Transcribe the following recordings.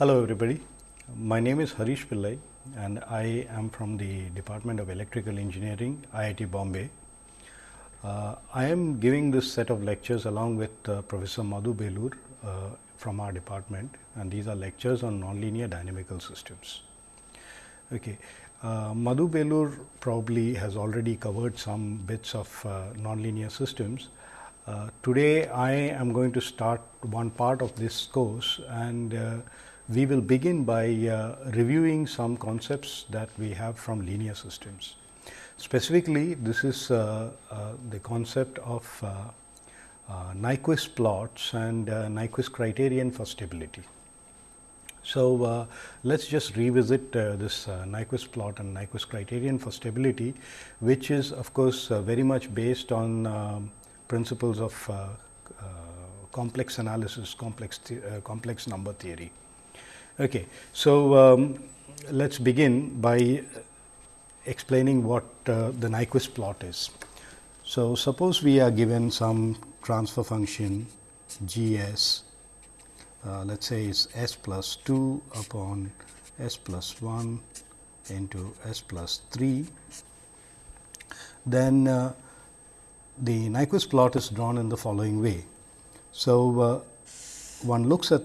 Hello everybody, my name is Harish Pillai and I am from the Department of Electrical Engineering, IIT Bombay. Uh, I am giving this set of lectures along with uh, Professor Madhu Belur uh, from our department and these are lectures on nonlinear dynamical systems. Okay. Uh, Madhu Belur probably has already covered some bits of uh, nonlinear systems. Uh, today, I am going to start one part of this course and we will begin by uh, reviewing some concepts that we have from linear systems. Specifically, this is uh, uh, the concept of uh, uh, Nyquist plots and uh, Nyquist criterion for stability. So, let us just revisit this Nyquist plot and Nyquist criterion for stability, which is of course, very much based on um, principles of complex analysis, complex, complex number theory. Okay. So, um, let us begin by explaining what uh, the Nyquist plot is. So, suppose we are given some transfer function G s, uh, let us say is s plus 2 upon s plus 1 into s plus 3, then uh, the Nyquist plot is drawn in the following way. So, uh, one looks at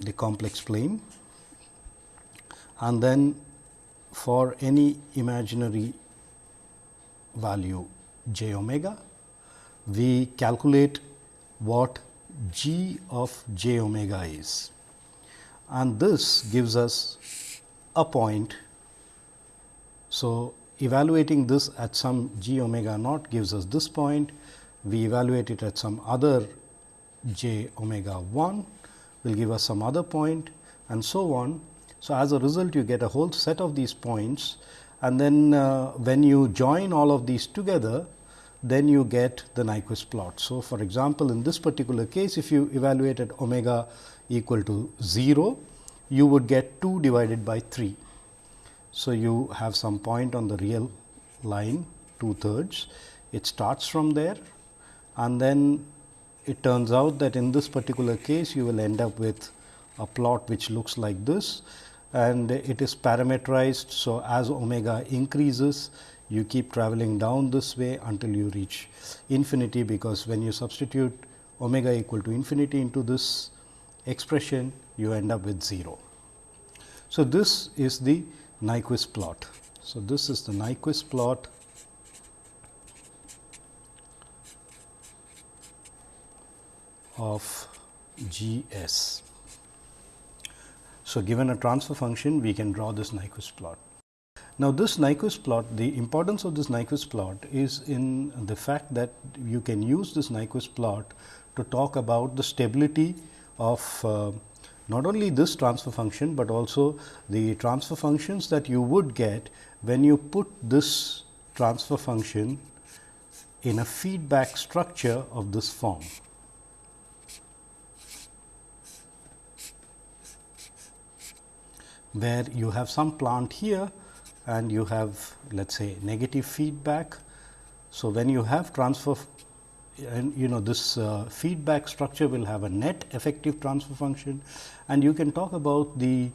the complex plane. And then for any imaginary value j omega, we calculate what g of j omega is. And this gives us a point. So, evaluating this at some j omega naught gives us this point, we evaluate it at some other j omega 1 will give us some other point and so on. So, as a result you get a whole set of these points and then uh, when you join all of these together then you get the Nyquist plot. So, for example, in this particular case if you evaluated omega equal to 0 you would get 2 divided by 3. So, you have some point on the real line 2 thirds it starts from there and then it turns out that in this particular case you will end up with a plot which looks like this and it is parameterized. So, as omega increases you keep traveling down this way until you reach infinity, because when you substitute omega equal to infinity into this expression you end up with 0. So, this is the Nyquist plot. So, this is the Nyquist plot of G s. So, given a transfer function we can draw this Nyquist plot. Now, this Nyquist plot the importance of this Nyquist plot is in the fact that you can use this Nyquist plot to talk about the stability of uh, not only this transfer function, but also the transfer functions that you would get when you put this transfer function in a feedback structure of this form. Where you have some plant here and you have let us say negative feedback. So, when you have transfer and you know this uh, feedback structure will have a net effective transfer function and you can talk about the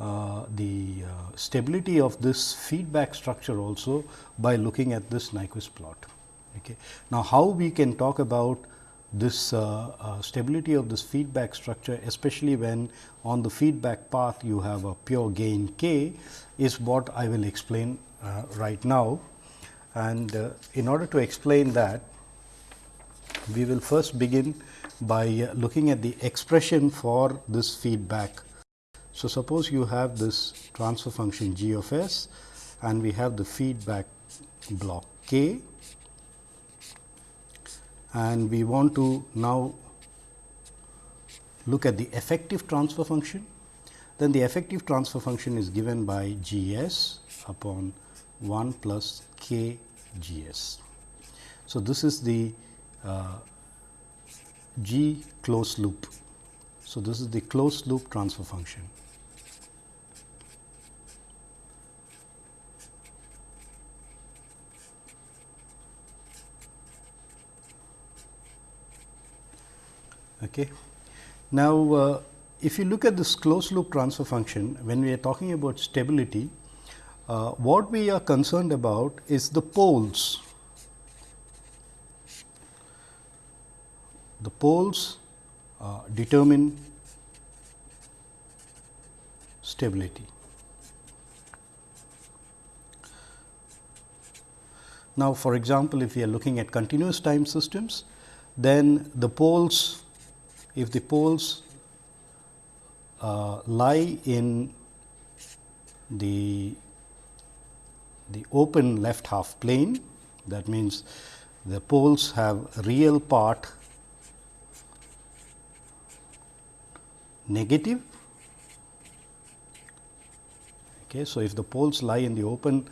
uh, the uh, stability of this feedback structure also by looking at this Nyquist plot. Okay. Now, how we can talk about this uh, uh, stability of this feedback structure especially when on the feedback path you have a pure gain k is what I will explain uh, right now. And uh, in order to explain that we will first begin by uh, looking at the expression for this feedback. So, suppose you have this transfer function g of s and we have the feedback block k and we want to now look at the effective transfer function, then the effective transfer function is given by G s upon 1 plus k G s. So, this is the uh, G closed loop. So, this is the closed loop transfer function. Okay. Now, uh, if you look at this closed loop transfer function, when we are talking about stability, uh, what we are concerned about is the poles. The poles uh, determine stability. Now, for example, if we are looking at continuous time systems, then the poles, if the poles uh, lie in the the open left half plane that means the poles have real part negative. Okay so if the poles lie in the open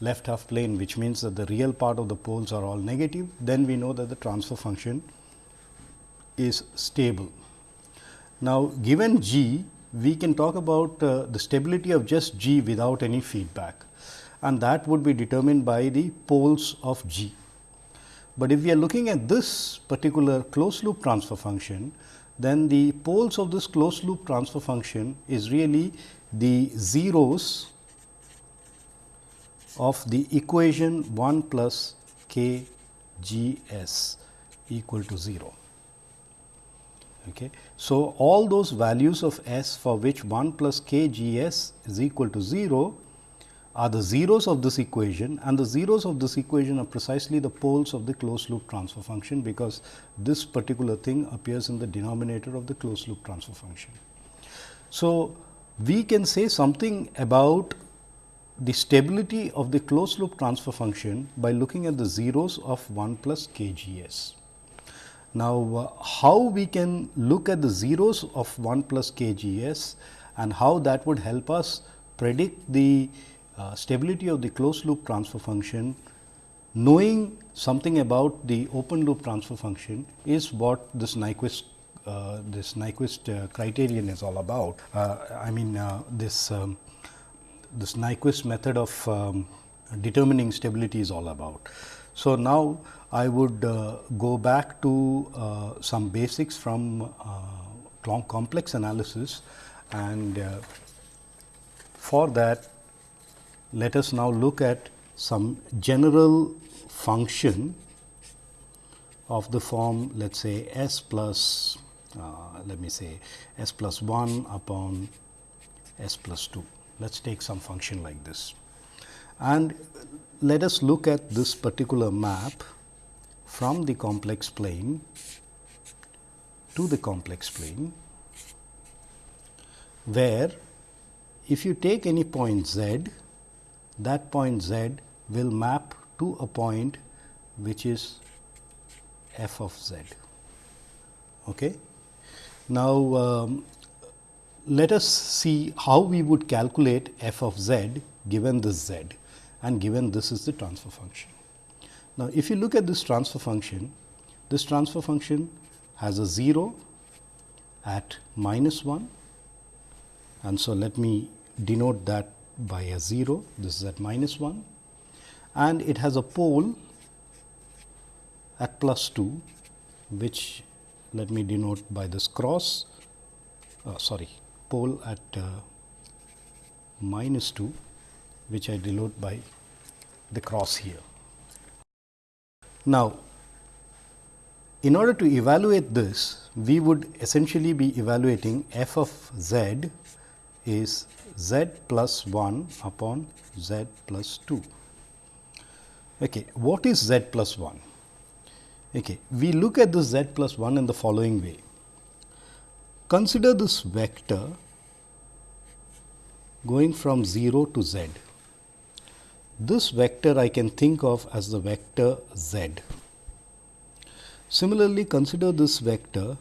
left half plane which means that the real part of the poles are all negative then we know that the transfer function is stable now, given g, we can talk about uh, the stability of just g without any feedback and that would be determined by the poles of g. But if we are looking at this particular closed loop transfer function, then the poles of this closed loop transfer function is really the zeros of the equation 1 plus k g s equal to 0. Okay. So, all those values of s for which 1 plus k g s is equal to 0 are the zeros of this equation and the zeros of this equation are precisely the poles of the closed loop transfer function, because this particular thing appears in the denominator of the closed loop transfer function. So, we can say something about the stability of the closed loop transfer function by looking at the zeros of 1 plus k g s. Now, uh, how we can look at the zeros of 1 plus k g s and how that would help us predict the uh, stability of the closed loop transfer function knowing something about the open loop transfer function is what this Nyquist uh, this Nyquist uh, criterion is all about. Uh, I mean uh, this um, this Nyquist method of um, determining stability is all about. So, now I would uh, go back to uh, some basics from uh, complex analysis and for that let us now look at some general function of the form let us say s plus uh, let me say s plus 1 upon s plus 2. Let us take some function like this. And let us look at this particular map from the complex plane to the complex plane, where if you take any point z, that point z will map to a point which is f of z. Okay. Now, um, let us see how we would calculate f of z given this z and given this is the transfer function. Now, if you look at this transfer function, this transfer function has a 0 at minus 1 and so let me denote that by a 0, this is at minus 1 and it has a pole at plus 2 which let me denote by this cross uh, sorry pole at uh, minus 2 which I denote by the cross here. Now, in order to evaluate this, we would essentially be evaluating f of z is z plus 1 upon z plus 2. Okay. What is z plus 1? Okay. We look at this z plus 1 in the following way. Consider this vector going from 0 to z. This vector I can think of as the vector z. Similarly, consider this vector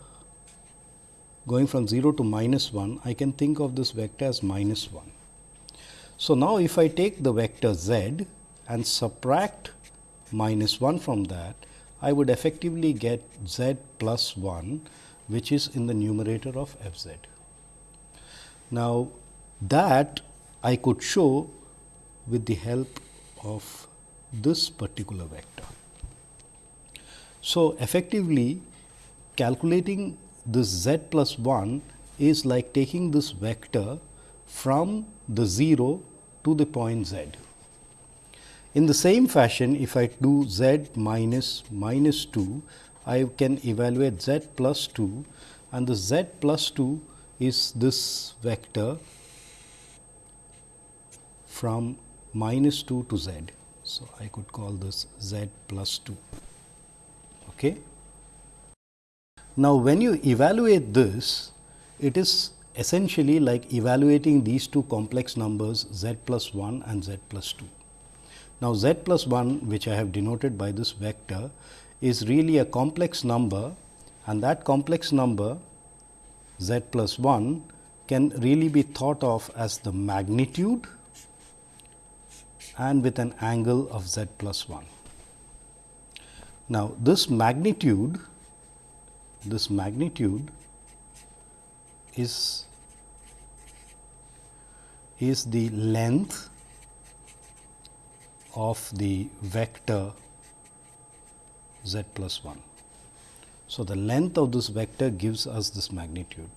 going from 0 to minus 1, I can think of this vector as minus 1. So, now if I take the vector z and subtract minus 1 from that, I would effectively get z plus 1, which is in the numerator of f z. Now, that I could show with the help of this particular vector. So, effectively calculating this z plus 1 is like taking this vector from the 0 to the point z. In the same fashion, if I do z minus minus 2, I can evaluate z plus 2 and the z plus 2 is this vector from minus 2 to z. So, I could call this z plus 2. Okay. Now, when you evaluate this, it is essentially like evaluating these two complex numbers z plus 1 and z plus 2. Now, z plus 1 which I have denoted by this vector is really a complex number and that complex number z plus 1 can really be thought of as the magnitude and with an angle of z plus 1. Now, this magnitude this magnitude is is the length of the vector z plus 1. So, the length of this vector gives us this magnitude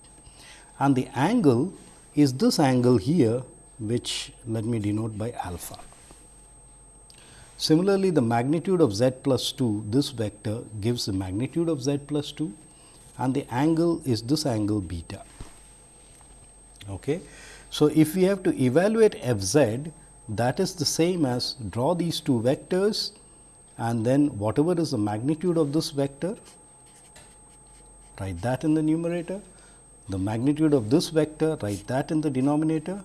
and the angle is this angle here which let me denote by alpha. Similarly, the magnitude of z plus 2 this vector gives the magnitude of z plus 2 and the angle is this angle beta. Okay. So, if we have to evaluate f z that is the same as draw these two vectors and then whatever is the magnitude of this vector write that in the numerator, the magnitude of this vector write that in the denominator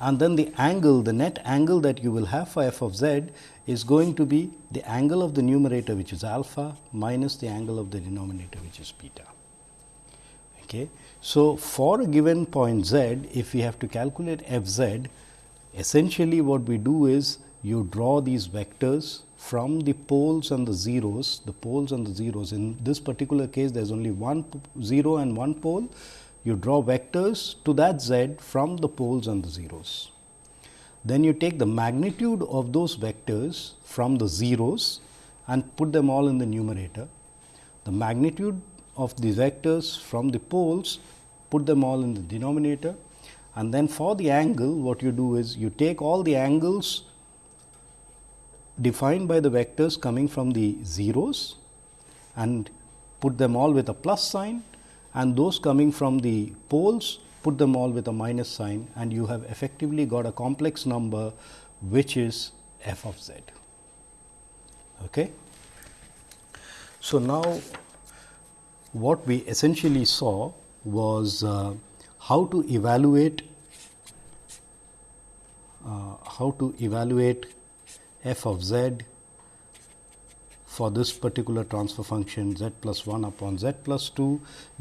and then the angle the net angle that you will have for f of z is going to be the angle of the numerator which is alpha minus the angle of the denominator which is beta. Okay. So, for a given point z if we have to calculate f z essentially what we do is you draw these vectors from the poles and the zeros the poles and the zeros in this particular case there is only one 0 and one pole you draw vectors to that z from the poles and the zeros. Then you take the magnitude of those vectors from the zeros and put them all in the numerator. The magnitude of the vectors from the poles put them all in the denominator and then for the angle what you do is you take all the angles defined by the vectors coming from the zeros and put them all with a plus sign and those coming from the poles put them all with a minus sign and you have effectively got a complex number which is f of z. Okay. So, now what we essentially saw was uh, how to evaluate uh, how to evaluate f of z for this particular transfer function z plus 1 upon z plus 2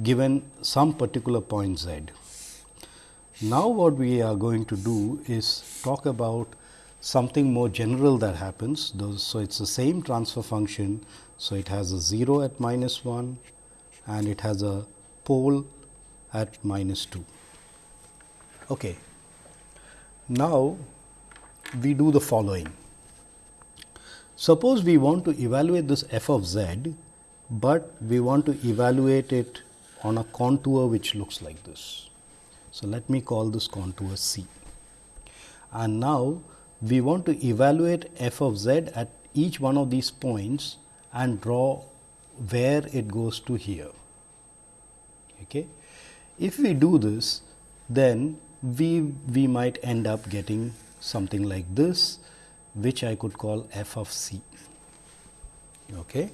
given some particular point z. Now, what we are going to do is talk about something more general that happens. So, it is the same transfer function. So, it has a 0 at minus 1 and it has a pole at minus 2. Okay. Now, we do the following. Suppose we want to evaluate this f of z, but we want to evaluate it on a contour which looks like this. So, let me call this contour C. And now, we want to evaluate f of z at each one of these points and draw where it goes to here. Okay. If we do this, then we, we might end up getting something like this which I could call f of c. Okay.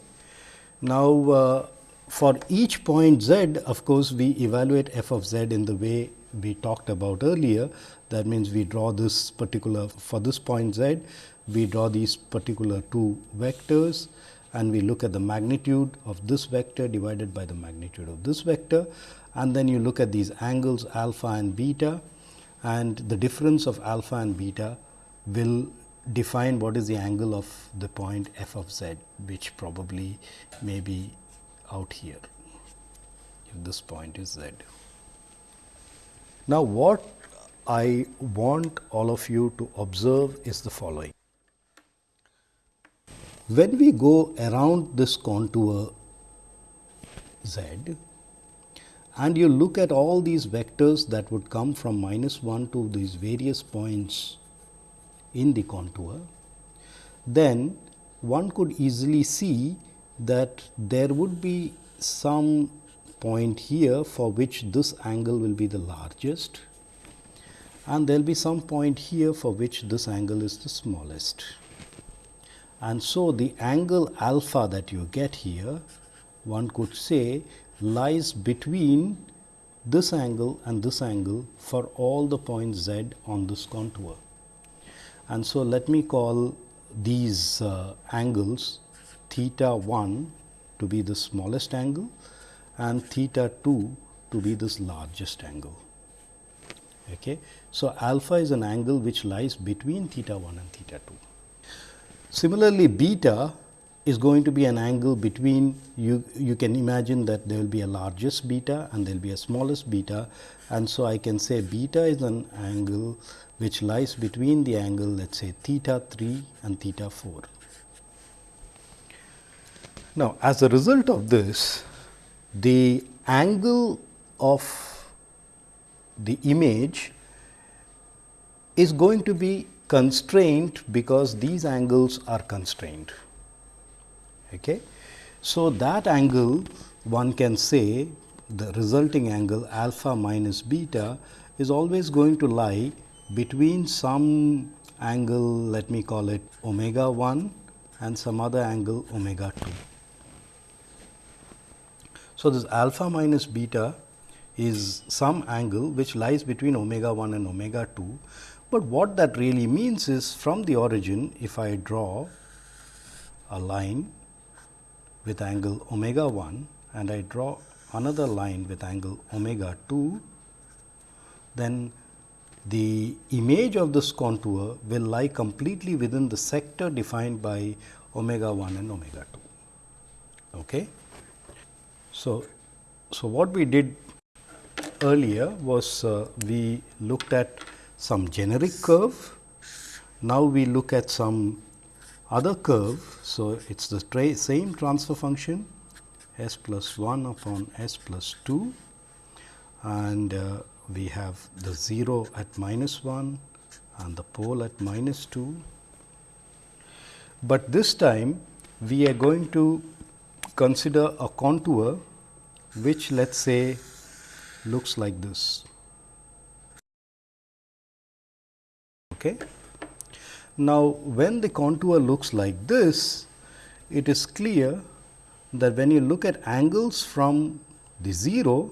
Now, uh, for each point z of course, we evaluate f of z in the way we talked about earlier. That means, we draw this particular for this point z, we draw these particular two vectors and we look at the magnitude of this vector divided by the magnitude of this vector and then you look at these angles alpha and beta and the difference of alpha and beta will define what is the angle of the point f of z, which probably may be out here, if this point is z. Now, what I want all of you to observe is the following. When we go around this contour z, and you look at all these vectors that would come from minus 1 to these various points in the contour, then one could easily see that there would be some point here for which this angle will be the largest and there will be some point here for which this angle is the smallest. And so, the angle alpha that you get here one could say lies between this angle and this angle for all the points z on this contour. And so, let me call these uh, angles theta 1 to be the smallest angle and theta 2 to be this largest angle. Okay. So, alpha is an angle which lies between theta 1 and theta 2. Similarly, beta is going to be an angle between you you can imagine that there will be a largest beta and there will be a smallest beta and so I can say beta is an angle which lies between the angle let us say theta 3 and theta 4. Now, as a result of this the angle of the image is going to be constrained because these angles are constrained. Okay. So, that angle one can say the resulting angle alpha minus beta is always going to lie between some angle let me call it omega 1 and some other angle omega 2. So, this alpha minus beta is some angle which lies between omega 1 and omega 2, but what that really means is from the origin if I draw a line with angle omega 1 and I draw another line with angle omega 2, then the image of this contour will lie completely within the sector defined by omega 1 and omega 2. Okay. So, so what we did earlier was uh, we looked at some generic curve. Now, we look at some other curve. So, it is the tra same transfer function s plus 1 upon s plus 2 and uh, we have the 0 at minus 1 and the pole at minus 2. But this time we are going to consider a contour which let us say looks like this. Okay. Now, when the contour looks like this, it is clear that when you look at angles from the 0,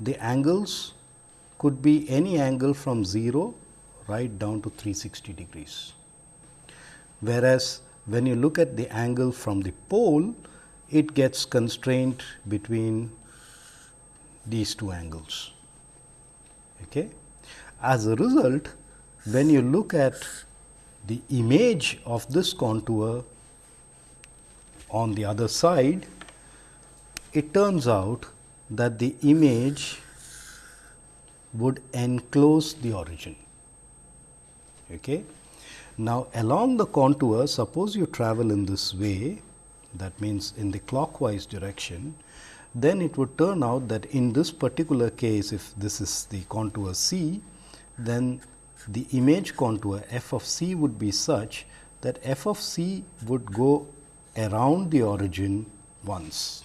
the angles could be any angle from 0 right down to 360 degrees. Whereas, when you look at the angle from the pole, it gets constrained between these two angles. Okay. As a result, when you look at the image of this contour on the other side, it turns out that the image would enclose the origin. Okay. Now, along the contour, suppose you travel in this way, that means in the clockwise direction, then it would turn out that in this particular case, if this is the contour C, then the image contour f of c would be such that f of c would go around the origin once.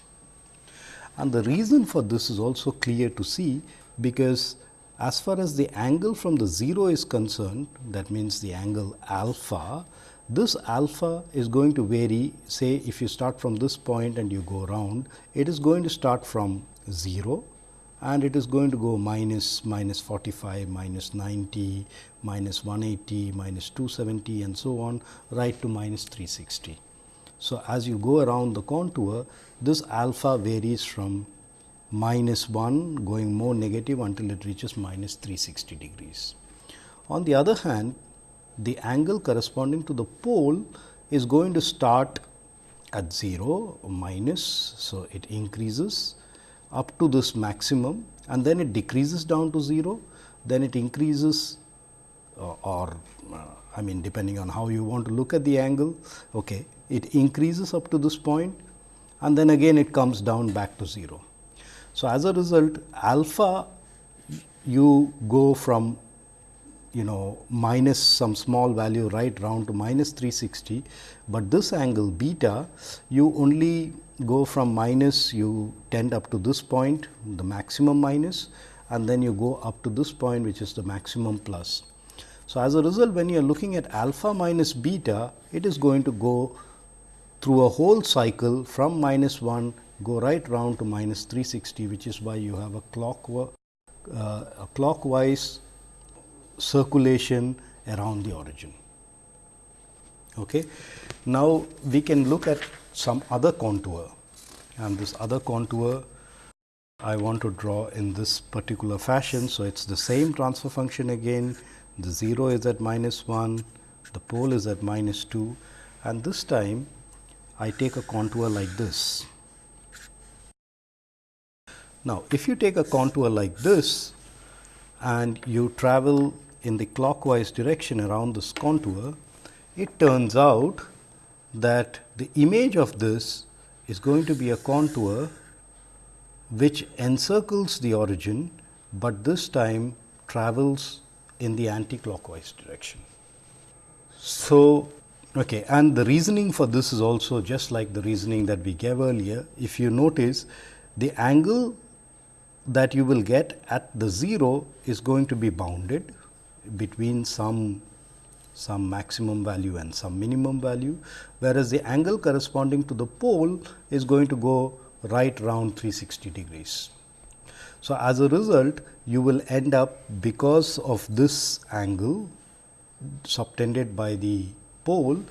And the reason for this is also clear to see, because as far as the angle from the 0 is concerned, that means the angle alpha, this alpha is going to vary say if you start from this point and you go around, it is going to start from 0 and it is going to go minus minus 45, minus 90, minus 180, minus 270 and so on right to minus 360. So, as you go around the contour this alpha varies from minus 1 going more negative until it reaches minus 360 degrees. On the other hand the angle corresponding to the pole is going to start at 0 minus. So, it increases up to this maximum and then it decreases down to 0, then it increases uh, or uh, I mean depending on how you want to look at the angle, okay, it increases up to this point and then again it comes down back to 0. So, as a result alpha you go from you know minus some small value right round to minus 360, but this angle beta you only go from minus you tend up to this point the maximum minus and then you go up to this point which is the maximum plus. So, as a result when you are looking at alpha minus beta it is going to go through a whole cycle from minus 1 go right round to minus 360 which is why you have a clock uh, a clockwise circulation around the origin. Okay. Now, we can look at some other contour and this other contour I want to draw in this particular fashion. So, it is the same transfer function again the 0 is at minus 1, the pole is at minus 2 and this time I take a contour like this. Now, if you take a contour like this and you travel in the clockwise direction around this contour, it turns out that the image of this is going to be a contour which encircles the origin, but this time travels in the anti-clockwise direction. So, okay, and the reasoning for this is also just like the reasoning that we gave earlier. If you notice the angle that you will get at the 0 is going to be bounded between some some maximum value and some minimum value, whereas the angle corresponding to the pole is going to go right round 360 degrees. So, as a result you will end up because of this angle subtended by the pole,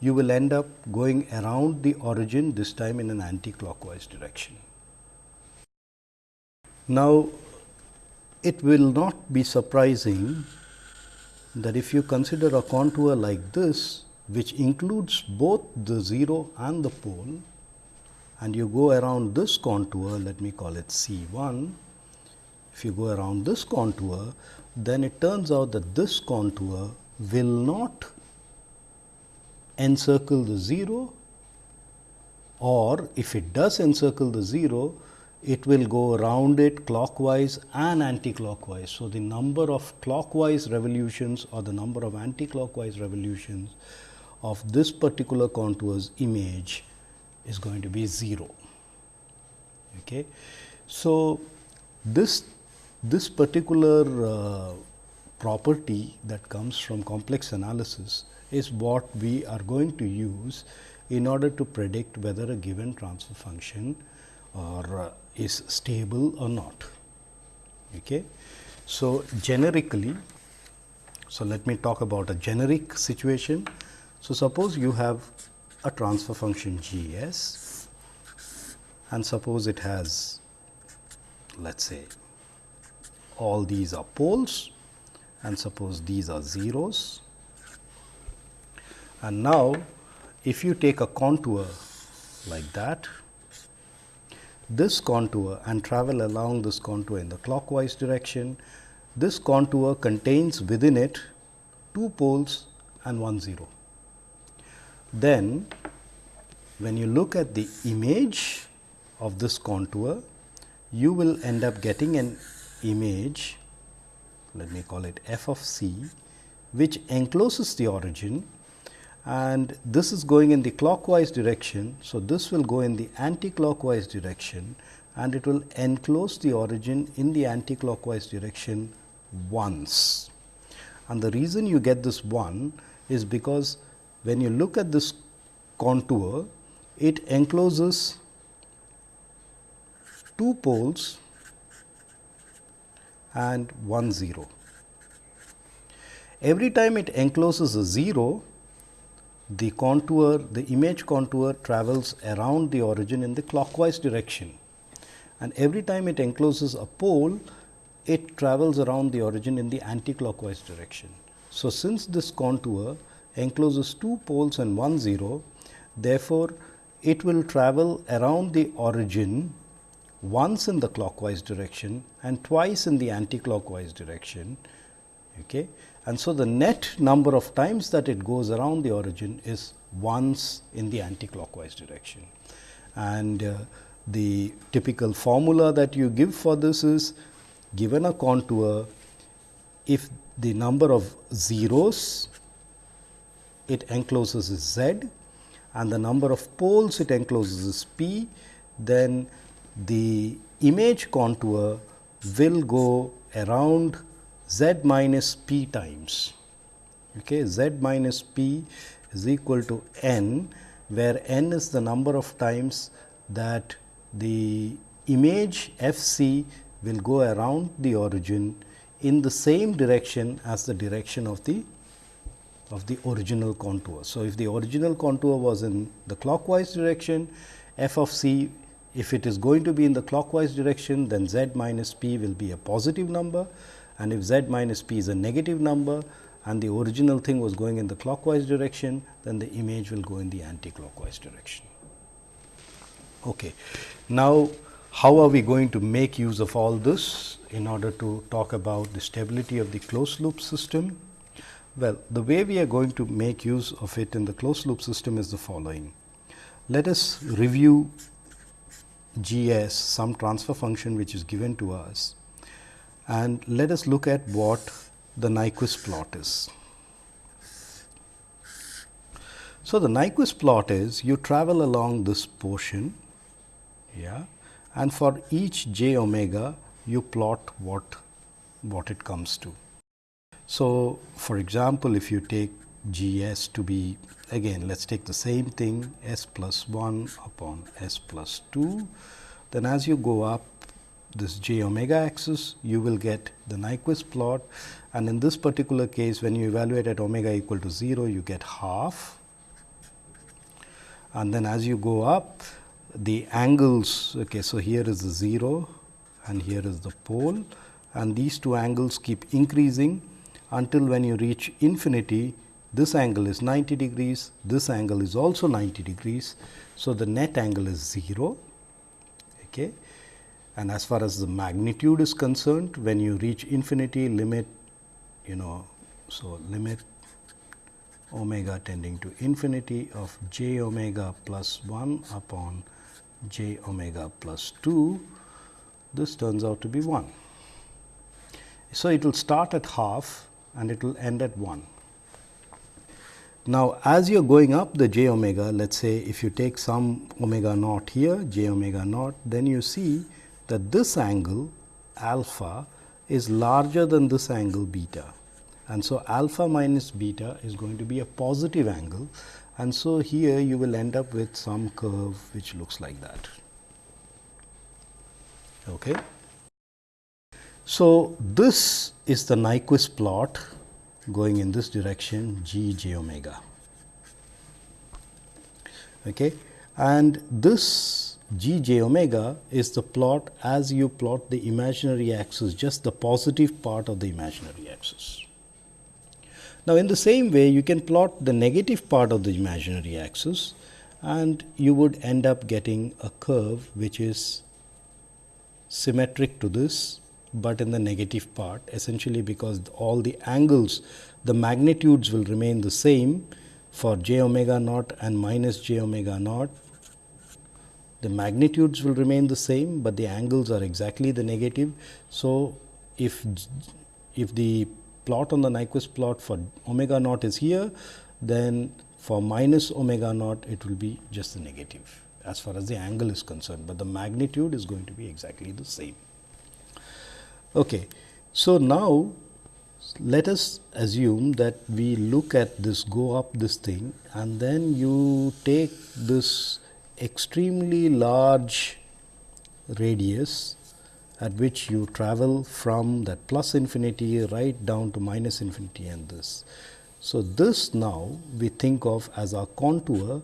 you will end up going around the origin this time in an anti-clockwise direction. Now, it will not be surprising that if you consider a contour like this, which includes both the 0 and the pole, and you go around this contour, let me call it C 1. If you go around this contour, then it turns out that this contour will not encircle the 0 or if it does encircle the 0, it will go around it clockwise and anticlockwise. So, the number of clockwise revolutions or the number of anticlockwise revolutions of this particular contour's image is going to be 0. Okay. So, this this particular uh, property that comes from complex analysis is what we are going to use in order to predict whether a given transfer function or uh, is stable or not. Okay. So, generically, so let me talk about a generic situation. So, suppose you have a transfer function G s and suppose it has let us say all these are poles and suppose these are zeros. And now, if you take a contour like that this contour and travel along this contour in the clockwise direction. This contour contains within it two poles and one zero. Then when you look at the image of this contour, you will end up getting an image, let me call it f of c, which encloses the origin and this is going in the clockwise direction. So, this will go in the anti-clockwise direction and it will enclose the origin in the anti-clockwise direction once. And the reason you get this one is because when you look at this contour, it encloses two poles and one 0. Every time it encloses a 0, the contour, the image contour travels around the origin in the clockwise direction and every time it encloses a pole, it travels around the origin in the anti-clockwise direction. So, since this contour encloses two poles and one zero, therefore, it will travel around the origin once in the clockwise direction and twice in the anti-clockwise direction. Okay and so the net number of times that it goes around the origin is once in the anticlockwise direction. And uh, the typical formula that you give for this is given a contour, if the number of zeros it encloses is z and the number of poles it encloses is p, then the image contour will go around z minus p times. Okay, z minus p is equal to n, where n is the number of times that the image f c will go around the origin in the same direction as the direction of the of the original contour. So, if the original contour was in the clockwise direction, f of c if it is going to be in the clockwise direction, then z minus p will be a positive number and if z minus p is a negative number and the original thing was going in the clockwise direction, then the image will go in the anti-clockwise direction. Okay. Now, how are we going to make use of all this in order to talk about the stability of the closed loop system? Well, the way we are going to make use of it in the closed loop system is the following. Let us review G s some transfer function which is given to us and let us look at what the Nyquist plot is. So, the Nyquist plot is you travel along this portion yeah, and for each j omega you plot what what it comes to. So, for example, if you take G s to be again let us take the same thing s plus 1 upon s plus 2, then as you go up this j omega axis you will get the Nyquist plot. And in this particular case when you evaluate at omega equal to 0 you get half. And then as you go up the angles okay so here is the 0 and here is the pole. And these two angles keep increasing until when you reach infinity this angle is 90 degrees this angle is also 90 degrees. So the net angle is 0 okay and as far as the magnitude is concerned when you reach infinity limit you know so limit omega tending to infinity of j omega plus 1 upon j omega plus 2 this turns out to be 1. So, it will start at half and it will end at 1. Now, as you are going up the j omega, let us say if you take some omega naught here, j omega naught, then you see that this angle alpha is larger than this angle beta. And so, alpha minus beta is going to be a positive angle and so here you will end up with some curve which looks like that. Okay. So, this is the Nyquist plot going in this direction g j omega. Okay. And this g j omega is the plot as you plot the imaginary axis, just the positive part of the imaginary axis. Now, in the same way you can plot the negative part of the imaginary axis and you would end up getting a curve which is symmetric to this but in the negative part essentially because all the angles the magnitudes will remain the same for j omega naught and minus j omega naught the magnitudes will remain the same, but the angles are exactly the negative. So, if if the plot on the Nyquist plot for omega naught is here, then for minus omega naught it will be just the negative as far as the angle is concerned, but the magnitude is going to be exactly the same. Okay. So, now let us assume that we look at this go up this thing and then you take this extremely large radius at which you travel from that plus infinity right down to minus infinity and this. So, this now we think of as our contour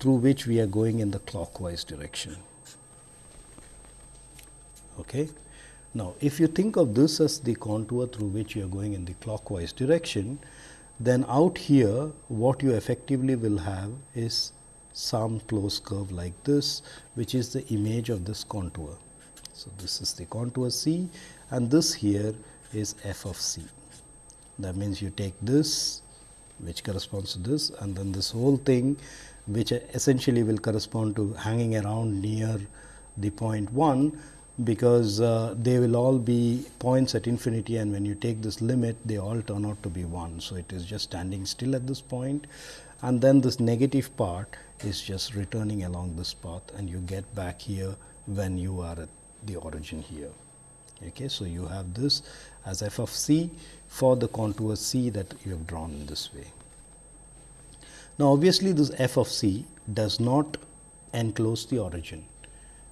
through which we are going in the clockwise direction. Okay. Now, if you think of this as the contour through which you are going in the clockwise direction, then out here what you effectively will have is some closed curve like this, which is the image of this contour. So, this is the contour C and this here is f of c. That means, you take this which corresponds to this and then this whole thing which essentially will correspond to hanging around near the point 1 because uh, they will all be points at infinity and when you take this limit they all turn out to be 1. So, it is just standing still at this point and then this negative part is just returning along this path and you get back here when you are at the origin here. Okay. So, you have this as f of c for the contour c that you have drawn in this way. Now, obviously, this f of c does not enclose the origin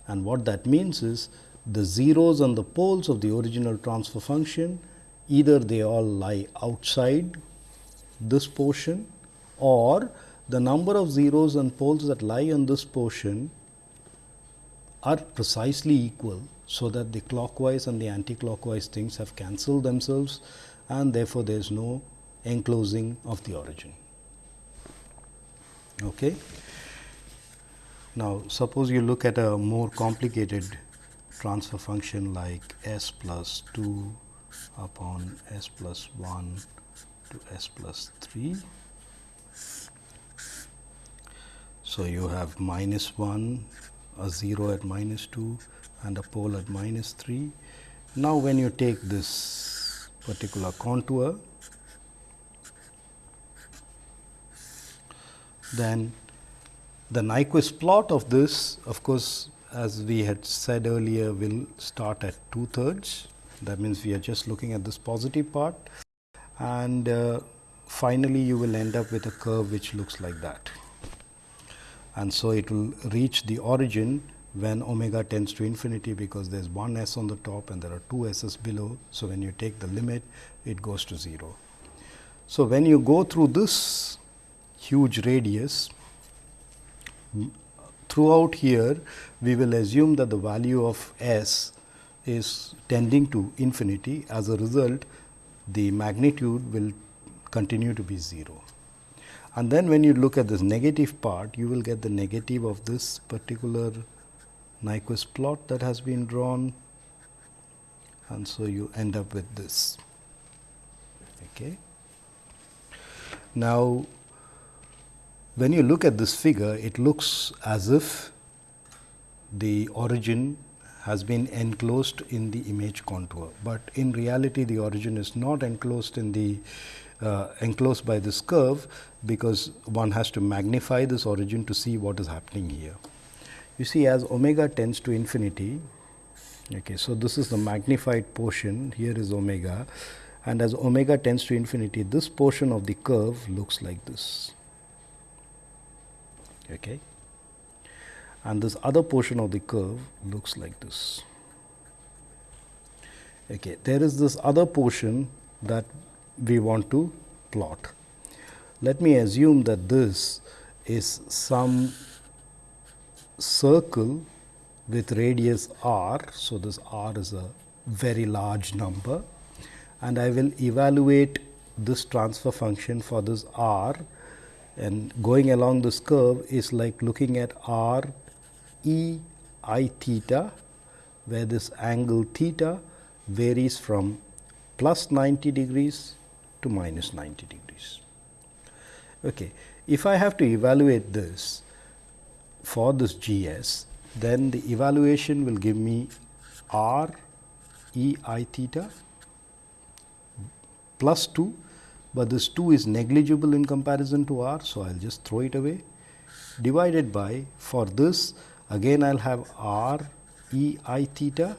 and what that means is the zeros and the poles of the original transfer function either they all lie outside this portion or the number of zeros and poles that lie on this portion are precisely equal. So, that the clockwise and the anti-clockwise things have cancelled themselves and therefore, there is no enclosing of the origin. Okay. Now, suppose you look at a more complicated transfer function like s plus 2 upon s plus 1 to s plus 3. So, you have minus 1, a 0 at minus 2 and a pole at minus 3. Now, when you take this particular contour, then the Nyquist plot of this of course, as we had said earlier will start at 2 thirds that means we are just looking at this positive part. And uh, finally you will end up with a curve which looks like that and so it will reach the origin when omega tends to infinity because there is one s on the top and there are two s's below. So, when you take the limit it goes to 0. So, when you go through this huge radius throughout here we will assume that the value of s is tending to infinity as a result the magnitude will continue to be 0. And then when you look at this negative part, you will get the negative of this particular Nyquist plot that has been drawn and so you end up with this. Okay. Now, when you look at this figure, it looks as if the origin has been enclosed in the image contour, but in reality the origin is not enclosed in the uh, enclosed by this curve, because one has to magnify this origin to see what is happening here. You see as omega tends to infinity, okay, so this is the magnified portion, here is omega and as omega tends to infinity, this portion of the curve looks like this. Okay. And this other portion of the curve looks like this. Okay. There is this other portion that we want to plot. Let me assume that this is some circle with radius r. So, this r is a very large number and I will evaluate this transfer function for this r and going along this curve is like looking at r e i theta where this angle theta varies from plus 90 degrees to minus 90 degrees. Okay. If I have to evaluate this for this G s, then the evaluation will give me r e i theta plus 2, but this 2 is negligible in comparison to r. So, I will just throw it away divided by for this again I will have r e i theta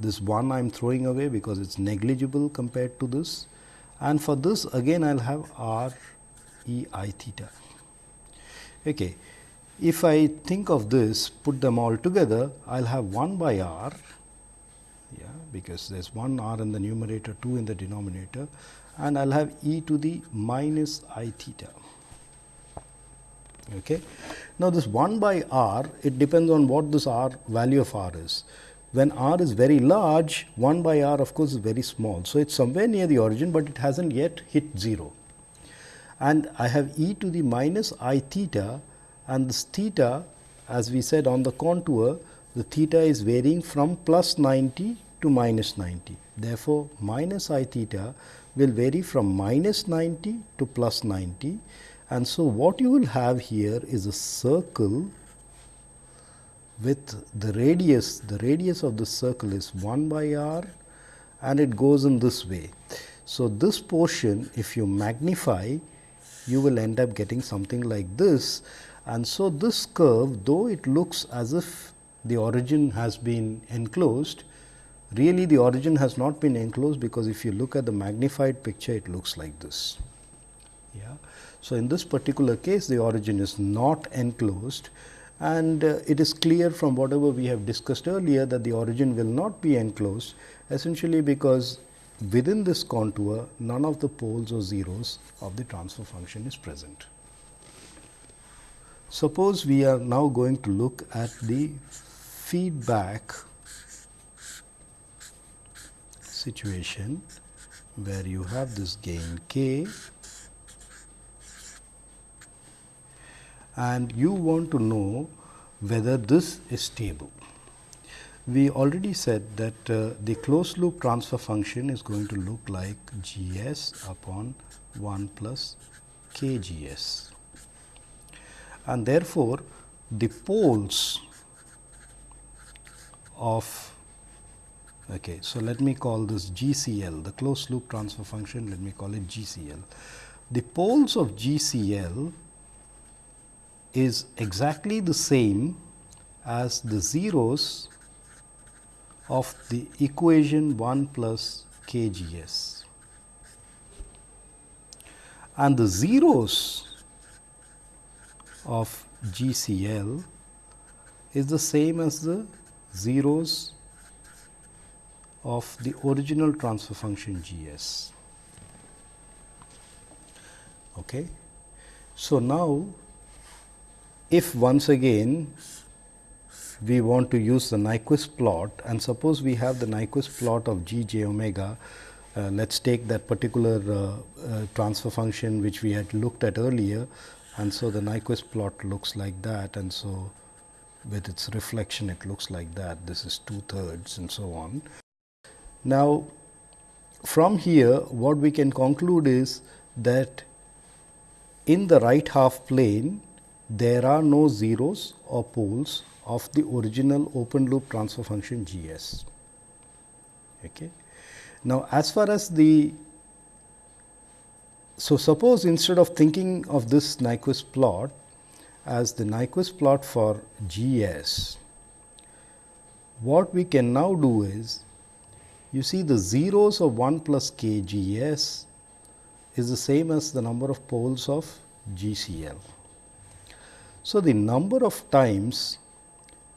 this 1 I am throwing away because it is negligible compared to this and for this again I will have r e i theta. Okay. If I think of this put them all together I will have 1 by r yeah, because there is 1 r in the numerator 2 in the denominator and I will have e to the minus i theta. Okay. Now, this 1 by r it depends on what this r value of r is when r is very large 1 by r of course is very small. So, it is somewhere near the origin, but it has not yet hit 0 and I have e to the minus i theta and this theta as we said on the contour the theta is varying from plus 90 to minus 90. Therefore, minus i theta will vary from minus 90 to plus 90 And so, what you will have here is a circle with the radius, the radius of the circle is 1 by r and it goes in this way. So, this portion if you magnify you will end up getting something like this and so this curve though it looks as if the origin has been enclosed really the origin has not been enclosed because if you look at the magnified picture it looks like this. Yeah. So, in this particular case the origin is not enclosed and uh, it is clear from whatever we have discussed earlier that the origin will not be enclosed essentially because within this contour none of the poles or zeros of the transfer function is present. Suppose we are now going to look at the feedback situation where you have this gain k and you want to know whether this is stable. We already said that uh, the closed loop transfer function is going to look like G s upon 1 plus k G s. And therefore, the poles of okay, so let me call this GCL the closed loop transfer function let me call it GCL. The poles of GCL is exactly the same as the zeros of the equation 1 plus k g s. And the zeros of G C L is the same as the zeros of the original transfer function G S. Okay. So, now if once again we want to use the Nyquist plot and suppose we have the Nyquist plot of g j omega, uh, let us take that particular uh, uh, transfer function which we had looked at earlier and so the Nyquist plot looks like that and so with its reflection it looks like that this is two thirds and so on. Now, from here what we can conclude is that in the right half plane there are no zeros or poles of the original open loop transfer function G s. Okay. Now, as far as the so suppose instead of thinking of this Nyquist plot as the Nyquist plot for G s, what we can now do is you see the zeros of 1 plus k G s is the same as the number of poles of G C L. So, the number of times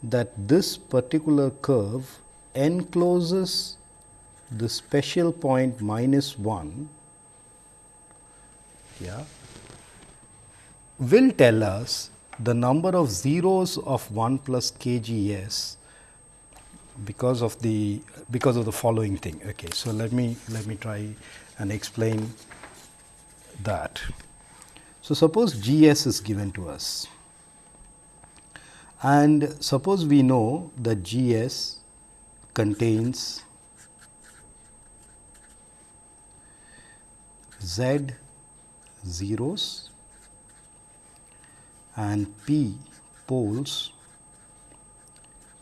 that this particular curve encloses the special point minus 1 yeah, will tell us the number of zeros of 1 plus kgs because of the because of the following thing. Okay, so let me let me try and explain that. So suppose Gs is given to us and suppose we know that G s contains Z zeros and P poles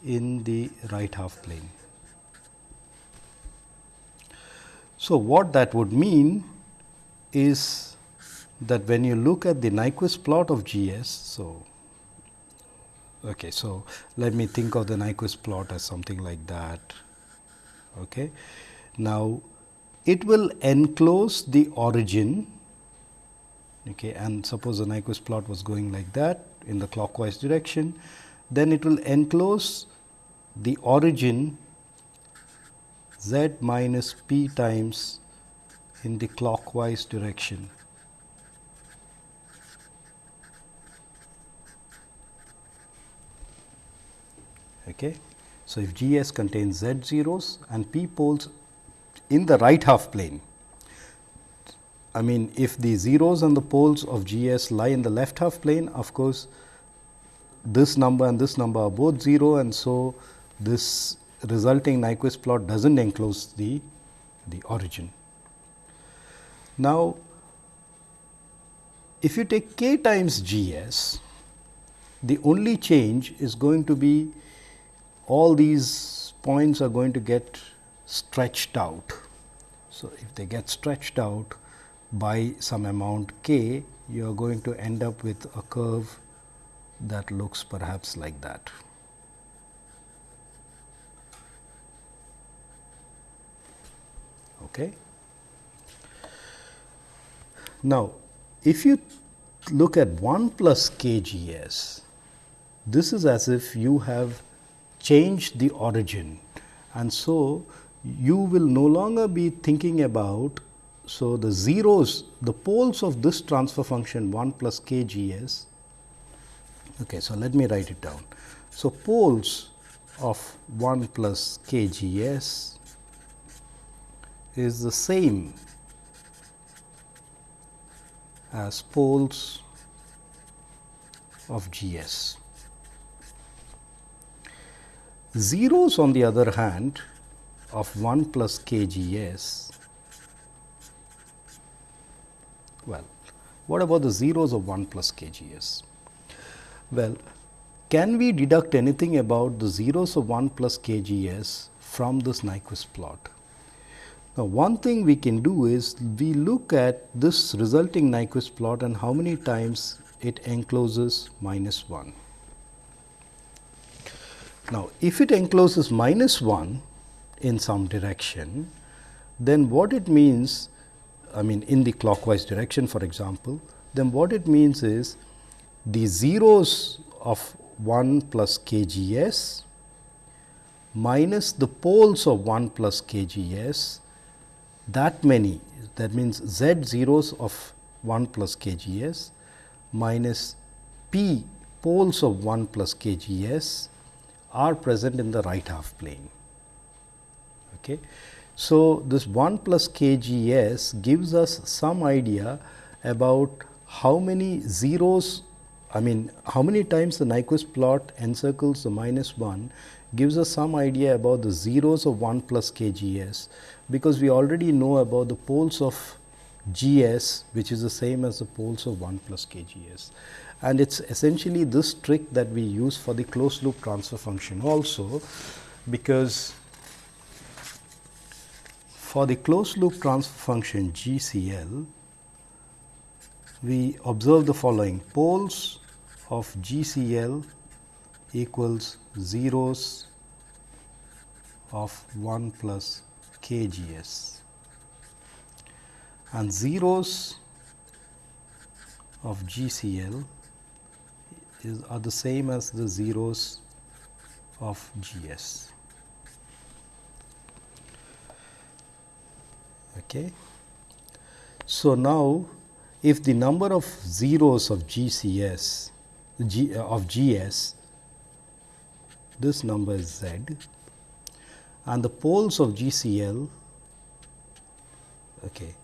in the right half plane. So, what that would mean is that when you look at the Nyquist plot of G s, so Okay, so let me think of the Nyquist plot as something like that. Okay. Now, it will enclose the origin okay, and suppose the Nyquist plot was going like that in the clockwise direction, then it will enclose the origin z minus p times in the clockwise direction. Okay. So, if G s contains z zeros and p poles in the right half plane, I mean if the zeros and the poles of G s lie in the left half plane, of course, this number and this number are both 0 and so this resulting Nyquist plot does not enclose the, the origin. Now, if you take k times G s, the only change is going to be all these points are going to get stretched out. So, if they get stretched out by some amount k, you are going to end up with a curve that looks perhaps like that. Okay. Now, if you look at 1 plus kgs, this is as if you have changed the origin. And so you will no longer be thinking about so the zeros the poles of this transfer function 1 plus kgs okay so let me write it down. So poles of 1 plus kgs is the same as poles of GS. Zeros on the other hand of 1 plus KGS, well, what about the zeros of 1 plus KGS? Well, can we deduct anything about the zeros of 1 plus KGS from this Nyquist plot? Now, one thing we can do is we look at this resulting Nyquist plot and how many times it encloses minus 1. Now, if it encloses minus 1 in some direction, then what it means, I mean in the clockwise direction for example, then what it means is the zeros of 1 plus k g s minus the poles of 1 plus k g s that many that means z zeros of 1 plus kgs minus p poles of 1 plus kgs are present in the right half plane. Okay. So, this 1 plus kgs gives us some idea about how many zeros I mean how many times the Nyquist plot encircles the minus 1 gives us some idea about the zeros of 1 plus kgs because we already know about the poles of Gs which is the same as the poles of 1 plus kgs. And it is essentially this trick that we use for the closed loop transfer function also, because for the closed loop transfer function GCL, we observe the following. Poles of GCL equals zeros of 1 plus kgs and zeros of GCL is, are the same as the zeros of GS. Okay. So, now if the number of zeros of GCS G, uh, of GS this number is Z and the poles of GCL. Okay.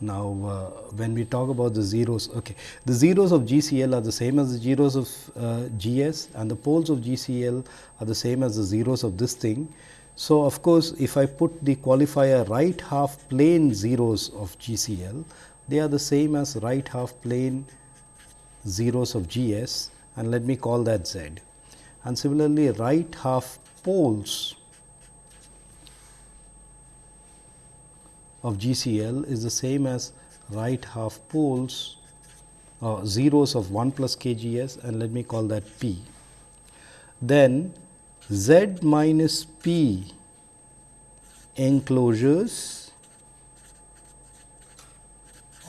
Now, uh, when we talk about the zeros, okay, the zeros of GCL are the same as the zeros of uh, GS and the poles of GCL are the same as the zeros of this thing. So, of course, if I put the qualifier right half plane zeros of GCL, they are the same as right half plane zeros of GS and let me call that Z. And similarly, right half poles of GCL is the same as right half poles uh, zeros of 1 plus KGS and let me call that P. Then Z minus P enclosures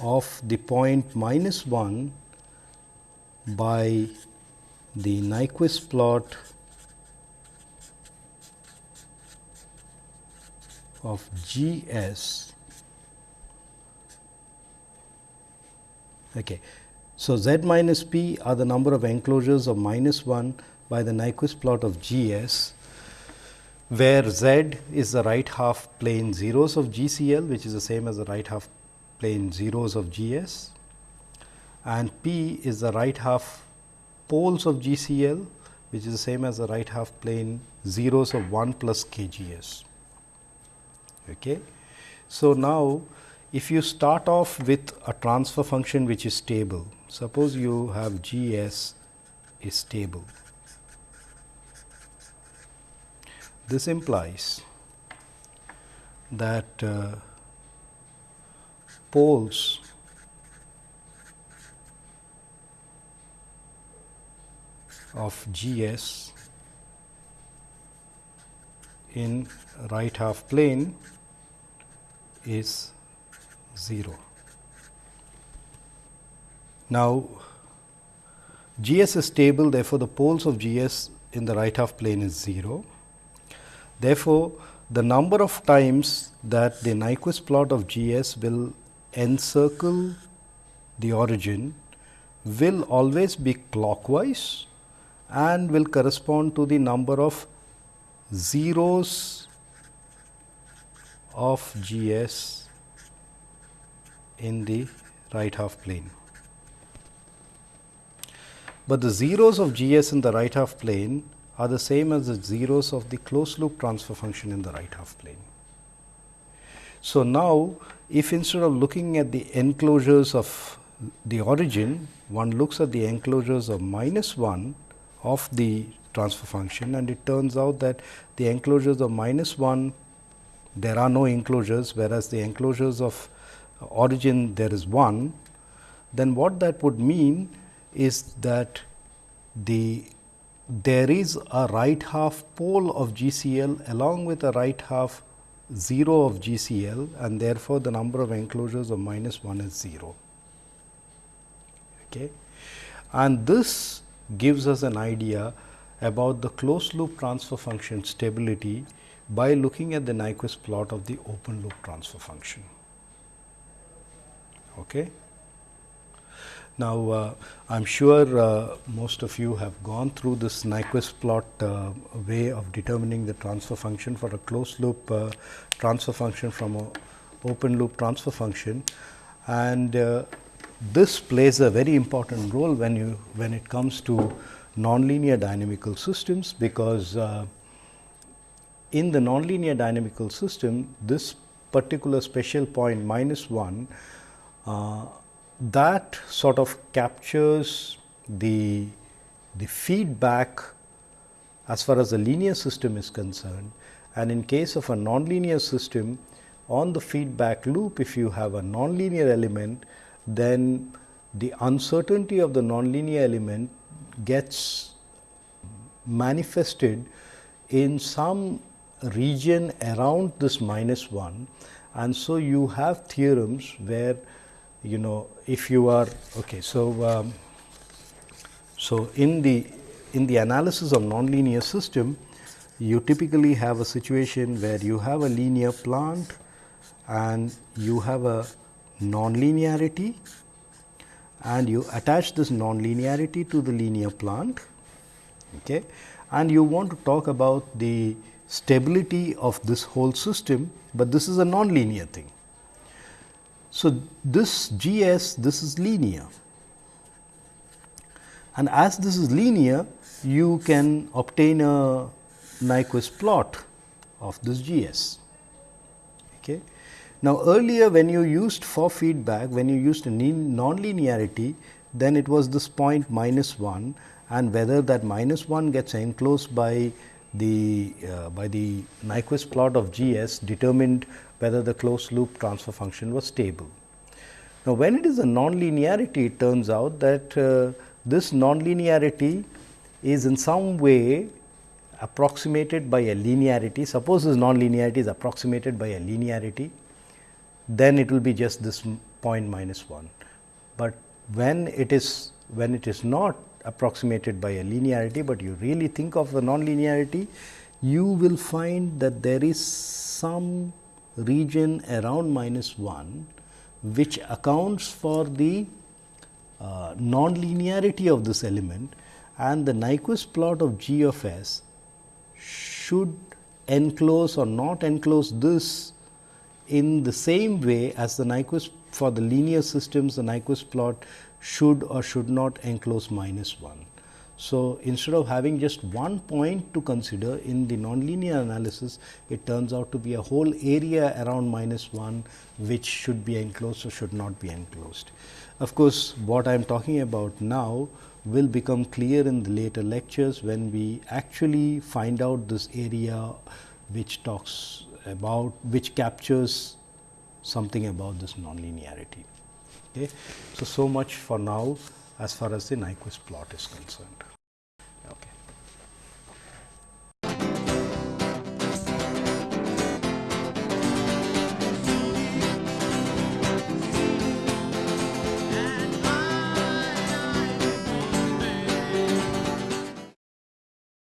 of the point minus 1 by the Nyquist plot of G s Okay. So, z minus p are the number of enclosures of minus 1 by the Nyquist plot of G s, where z is the right half plane zeros of GCL, which is the same as the right half plane zeros of GS, and p is the right half poles of GCL, which is the same as the right half plane zeros of 1 plus KGS. Okay. So, now if you start off with a transfer function which is stable, suppose you have G s is stable. This implies that uh, poles of G s in right half plane is 0. Now, G s is stable therefore, the poles of G s in the right half plane is 0. Therefore, the number of times that the Nyquist plot of G s will encircle the origin will always be clockwise and will correspond to the number of zeros of G s in the right half plane. But the zeros of G s in the right half plane are the same as the zeros of the closed loop transfer function in the right half plane. So, now if instead of looking at the enclosures of the origin, one looks at the enclosures of minus 1 of the transfer function and it turns out that the enclosures of minus 1 there are no enclosures whereas the enclosures of origin there is 1 then what that would mean is that the there is a right half pole of GCL along with a right half 0 of GCL and therefore, the number of enclosures of minus 1 is 0. Okay. And this gives us an idea about the closed loop transfer function stability by looking at the Nyquist plot of the open loop transfer function. Okay. Now, uh, I am sure uh, most of you have gone through this Nyquist plot uh, way of determining the transfer function for a closed loop uh, transfer function from a open loop transfer function. And uh, this plays a very important role when you when it comes to nonlinear dynamical systems, because uh, in the nonlinear dynamical system, this particular special point minus 1 Uh, that sort of captures the, the feedback as far as the linear system is concerned. And in case of a nonlinear system, on the feedback loop, if you have a nonlinear element, then the uncertainty of the nonlinear element gets manifested in some region around this minus 1. And so, you have theorems where you know if you are okay. So, um, so in the in the analysis of nonlinear system, you typically have a situation where you have a linear plant and you have a nonlinearity and you attach this nonlinearity to the linear plant okay, and you want to talk about the stability of this whole system, but this is a nonlinear thing. So, this G s this is linear and as this is linear you can obtain a Nyquist plot of this G s. Okay. Now, earlier when you used for feedback when you used non-linearity then it was this point minus 1 and whether that minus 1 gets enclosed by the uh, by the Nyquist plot of G s determined whether the closed loop transfer function was stable. Now, when it is a nonlinearity, it turns out that uh, this nonlinearity is in some way approximated by a linearity. Suppose this nonlinearity is approximated by a linearity, then it will be just this point minus 1. But when it is when it is not approximated by a linearity, but you really think of the nonlinearity, you will find that there is some region around minus 1 which accounts for the uh, non-linearity of this element and the Nyquist plot of g of s should enclose or not enclose this in the same way as the Nyquist for the linear systems the Nyquist plot should or should not enclose minus 1. So, instead of having just one point to consider in the nonlinear analysis, it turns out to be a whole area around minus 1 which should be enclosed or should not be enclosed. Of course, what I am talking about now will become clear in the later lectures when we actually find out this area which talks about which captures something about this nonlinearity. Okay. So, so much for now as far as the Nyquist plot is concerned.